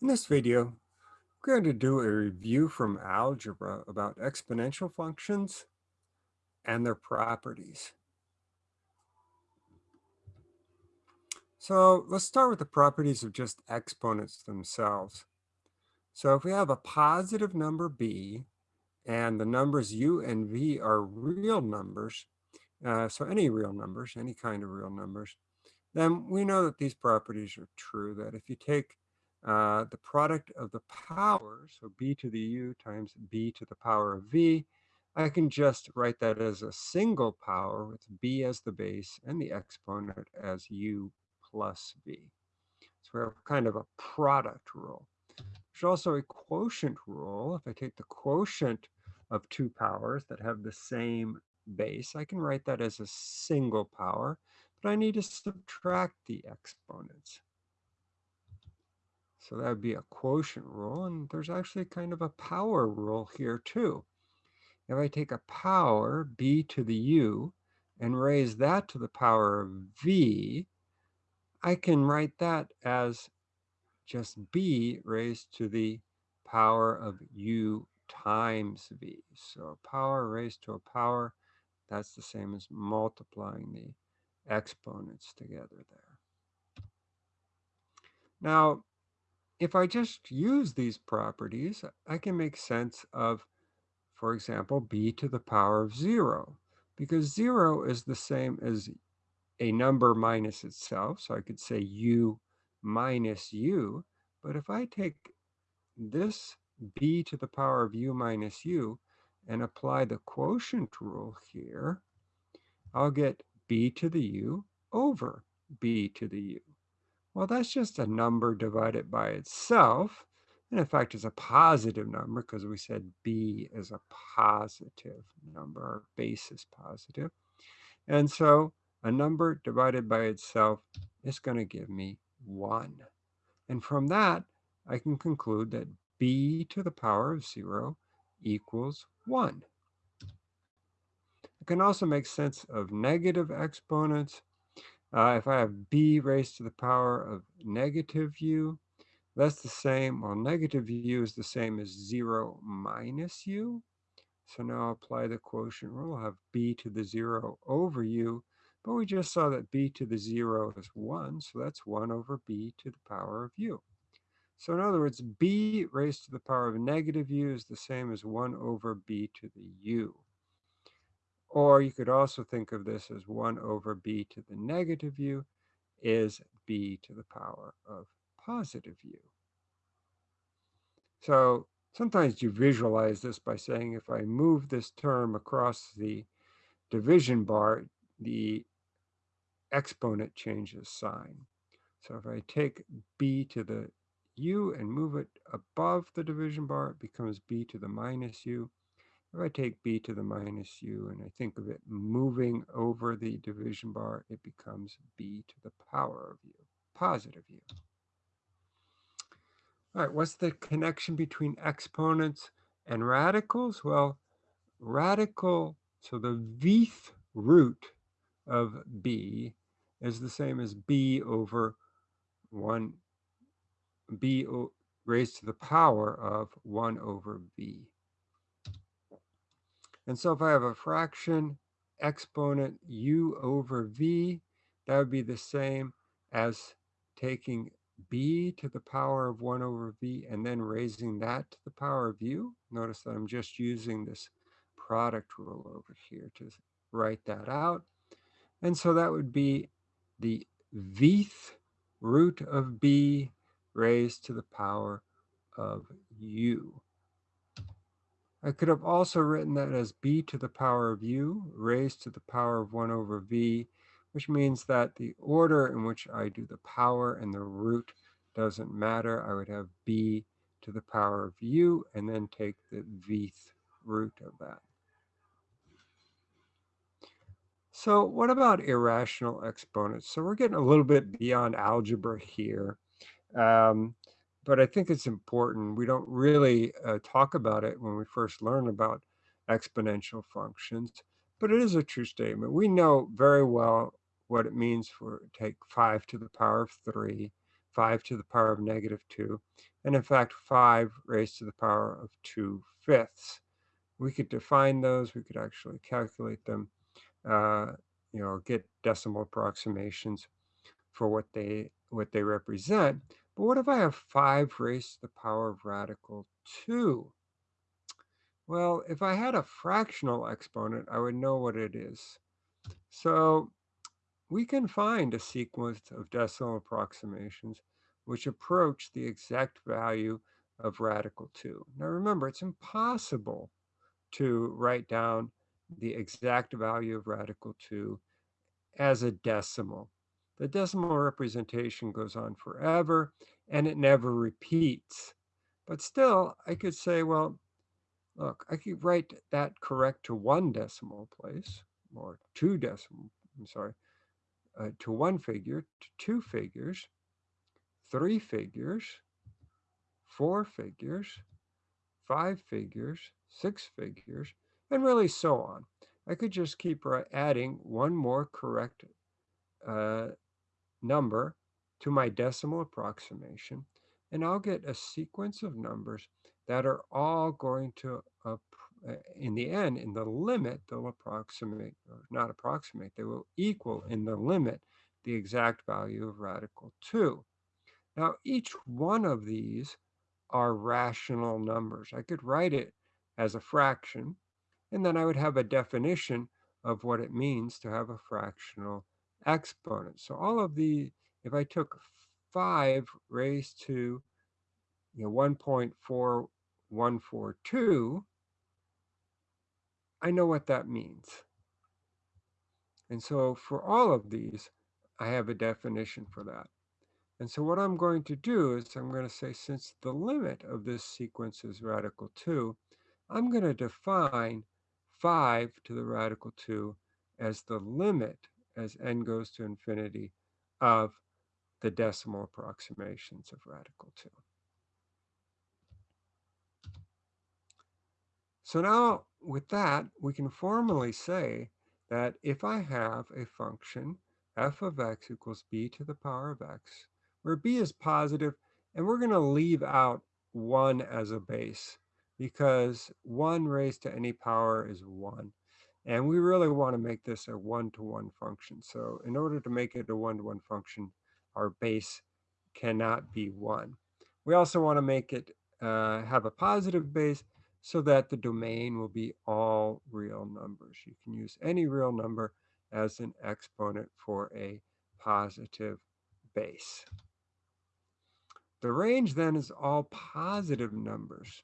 In this video, we're going to do a review from algebra about exponential functions and their properties. So let's start with the properties of just exponents themselves. So if we have a positive number b and the numbers u and v are real numbers, uh, so any real numbers, any kind of real numbers, then we know that these properties are true, that if you take uh, the product of the powers, so b to the u times b to the power of v, I can just write that as a single power with b as the base and the exponent as u plus v. So we have kind of a product rule. There's also a quotient rule. If I take the quotient of two powers that have the same base, I can write that as a single power, but I need to subtract the exponents. So that would be a quotient rule, and there's actually kind of a power rule here too. If I take a power, b to the u, and raise that to the power of v, I can write that as just b raised to the power of u times v. So a power raised to a power, that's the same as multiplying the exponents together there. Now, if I just use these properties, I can make sense of, for example, b to the power of 0, because 0 is the same as a number minus itself. So I could say u minus u. But if I take this b to the power of u minus u and apply the quotient rule here, I'll get b to the u over b to the u. Well, that's just a number divided by itself. And in fact, it's a positive number because we said b is a positive number, our base is positive. And so a number divided by itself is going to give me 1. And from that, I can conclude that b to the power of 0 equals 1. I can also make sense of negative exponents. Uh, if I have b raised to the power of negative u, that's the same, well, negative u is the same as 0 minus u. So now I'll apply the quotient rule. I'll have b to the 0 over u, but we just saw that b to the 0 is 1, so that's 1 over b to the power of u. So in other words, b raised to the power of negative u is the same as 1 over b to the u. Or you could also think of this as 1 over b to the negative u is b to the power of positive u. So sometimes you visualize this by saying if I move this term across the division bar, the exponent changes sign. So if I take b to the u and move it above the division bar, it becomes b to the minus u. If I take b to the minus u and I think of it moving over the division bar, it becomes b to the power of u, positive u. All right, what's the connection between exponents and radicals? Well, radical, so the vth root of b is the same as b over 1, b raised to the power of 1 over v. And so if I have a fraction exponent u over v, that would be the same as taking b to the power of 1 over v and then raising that to the power of u. Notice that I'm just using this product rule over here to write that out. And so that would be the vth root of b raised to the power of u. I could have also written that as b to the power of u raised to the power of 1 over v, which means that the order in which I do the power and the root doesn't matter. I would have b to the power of u and then take the vth root of that. So what about irrational exponents? So we're getting a little bit beyond algebra here. Um, but I think it's important. We don't really uh, talk about it when we first learn about exponential functions, but it is a true statement. We know very well what it means for take 5 to the power of 3, 5 to the power of negative 2, and in fact 5 raised to the power of 2 fifths. We could define those, we could actually calculate them, uh, you know, get decimal approximations for what they what they represent. But what if I have 5 raised to the power of radical 2? Well, if I had a fractional exponent, I would know what it is. So we can find a sequence of decimal approximations which approach the exact value of radical 2. Now remember, it's impossible to write down the exact value of radical 2 as a decimal. The decimal representation goes on forever and it never repeats. But still, I could say, well, look, I could write that correct to one decimal place or two decimal, I'm sorry, uh, to one figure, to two figures, three figures, four figures, five figures, six figures, and really so on. I could just keep adding one more correct uh, number to my decimal approximation, and I'll get a sequence of numbers that are all going to, uh, in the end, in the limit, they'll approximate, or not approximate, they will equal in the limit the exact value of radical 2. Now, each one of these are rational numbers. I could write it as a fraction, and then I would have a definition of what it means to have a fractional exponent. So all of the, if I took 5 raised to you know, 1.4142, I know what that means. And so for all of these, I have a definition for that. And so what I'm going to do is I'm going to say since the limit of this sequence is radical 2, I'm going to define 5 to the radical 2 as the limit as n goes to infinity of the decimal approximations of radical 2. So now with that, we can formally say that if I have a function f of x equals b to the power of x, where b is positive, and we're going to leave out 1 as a base because 1 raised to any power is 1. And we really want to make this a one-to-one -one function. So in order to make it a one-to-one -one function, our base cannot be 1. We also want to make it uh, have a positive base so that the domain will be all real numbers. You can use any real number as an exponent for a positive base. The range then is all positive numbers.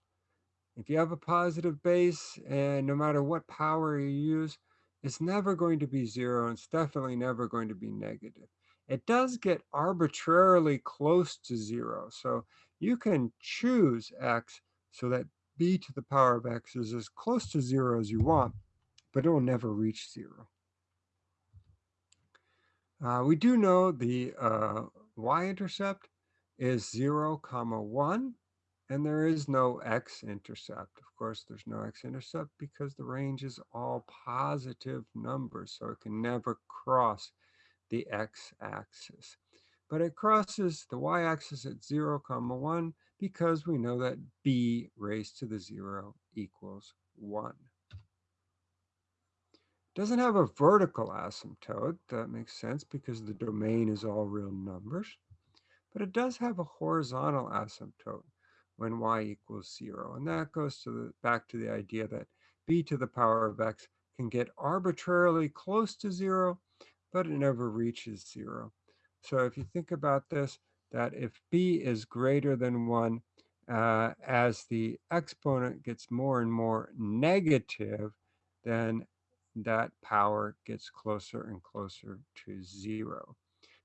If you have a positive base, and no matter what power you use, it's never going to be zero, and it's definitely never going to be negative. It does get arbitrarily close to zero, so you can choose x so that b to the power of x is as close to zero as you want, but it will never reach zero. Uh, we do know the uh, y-intercept is 0 comma 1 and there is no x-intercept. Of course, there's no x-intercept because the range is all positive numbers, so it can never cross the x-axis. But it crosses the y-axis at 0 comma 1 because we know that b raised to the 0 equals 1. Doesn't have a vertical asymptote. That makes sense because the domain is all real numbers. But it does have a horizontal asymptote when y equals 0. And that goes to the, back to the idea that b to the power of x can get arbitrarily close to 0, but it never reaches 0. So if you think about this, that if b is greater than 1, uh, as the exponent gets more and more negative, then that power gets closer and closer to 0.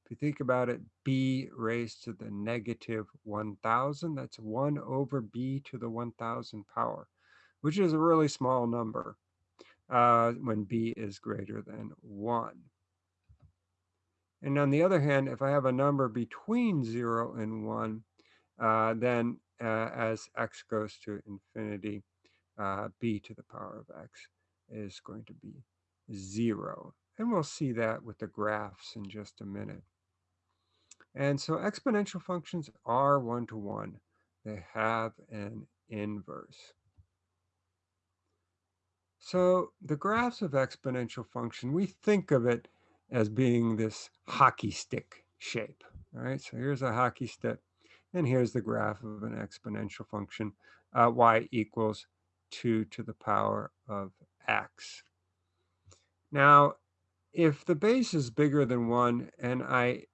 If you think about it, b raised to the negative 1,000, that's 1 over b to the 1,000 power, which is a really small number uh, when b is greater than 1. And on the other hand, if I have a number between 0 and 1, uh, then uh, as x goes to infinity, uh, b to the power of x is going to be 0. And we'll see that with the graphs in just a minute. And so exponential functions are one-to-one. -one. They have an inverse. So the graphs of exponential function, we think of it as being this hockey stick shape. right? so here's a hockey stick, and here's the graph of an exponential function, uh, y equals 2 to the power of x. Now, if the base is bigger than 1 and I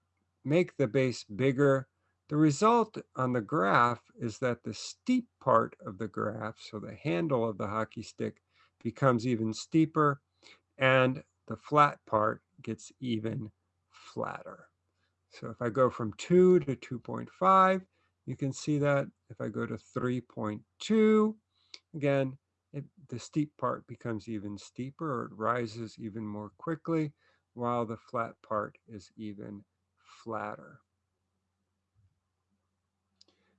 make the base bigger, the result on the graph is that the steep part of the graph, so the handle of the hockey stick, becomes even steeper, and the flat part gets even flatter. So if I go from 2 to 2.5, you can see that. If I go to 3.2, again, it, the steep part becomes even steeper, or it rises even more quickly, while the flat part is even flatter.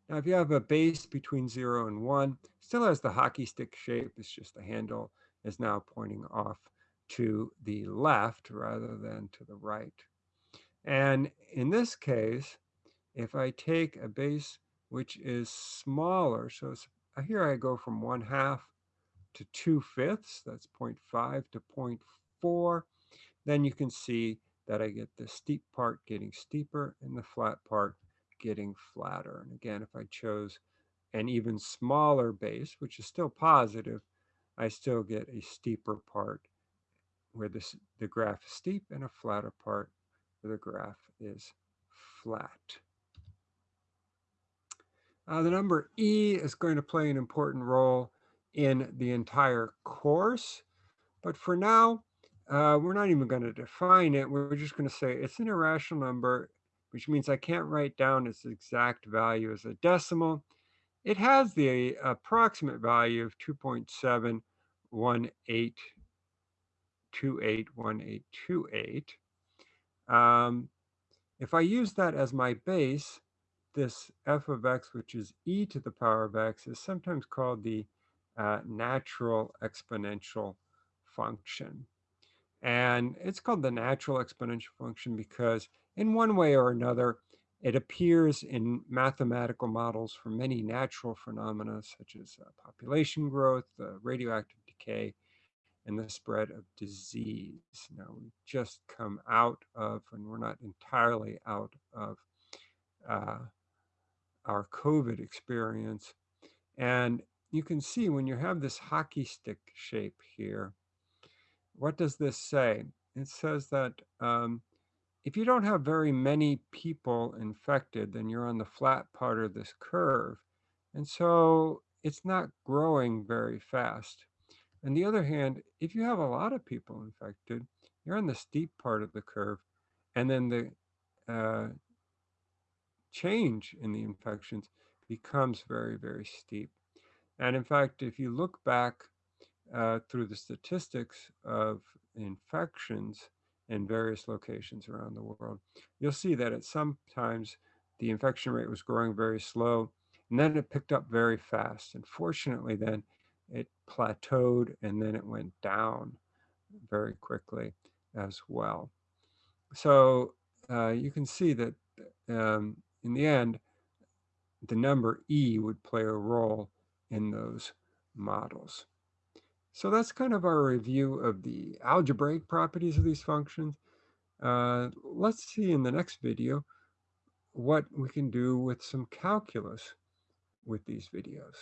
Now, if you have a base between 0 and 1, still has the hockey stick shape. It's just the handle is now pointing off to the left rather than to the right. And in this case, if I take a base which is smaller, so here I go from 1 half to 2 fifths, that's 0.5 to 0.4, then you can see that I get the steep part getting steeper and the flat part getting flatter. And again, if I chose an even smaller base, which is still positive, I still get a steeper part where this, the graph is steep and a flatter part where the graph is flat. Uh, the number E is going to play an important role in the entire course, but for now, uh, we're not even going to define it. We're just going to say it's an irrational number which means I can't write down its exact value as a decimal. It has the approximate value of 2.718281828. Um, if I use that as my base, this f of x, which is e to the power of x, is sometimes called the uh, natural exponential function. And it's called the natural exponential function because in one way or another, it appears in mathematical models for many natural phenomena such as uh, population growth, uh, radioactive decay, and the spread of disease. Now, we've just come out of, and we're not entirely out of uh, our COVID experience. And you can see when you have this hockey stick shape here, what does this say? It says that um, if you don't have very many people infected, then you're on the flat part of this curve. And so it's not growing very fast. On the other hand, if you have a lot of people infected, you're on the steep part of the curve. And then the uh, change in the infections becomes very, very steep. And in fact, if you look back uh, through the statistics of infections, in various locations around the world. You'll see that at some times the infection rate was growing very slow, and then it picked up very fast. And fortunately, then it plateaued and then it went down very quickly as well. So uh, you can see that um, in the end, the number E would play a role in those models. So that's kind of our review of the algebraic properties of these functions. Uh, let's see in the next video what we can do with some calculus with these videos.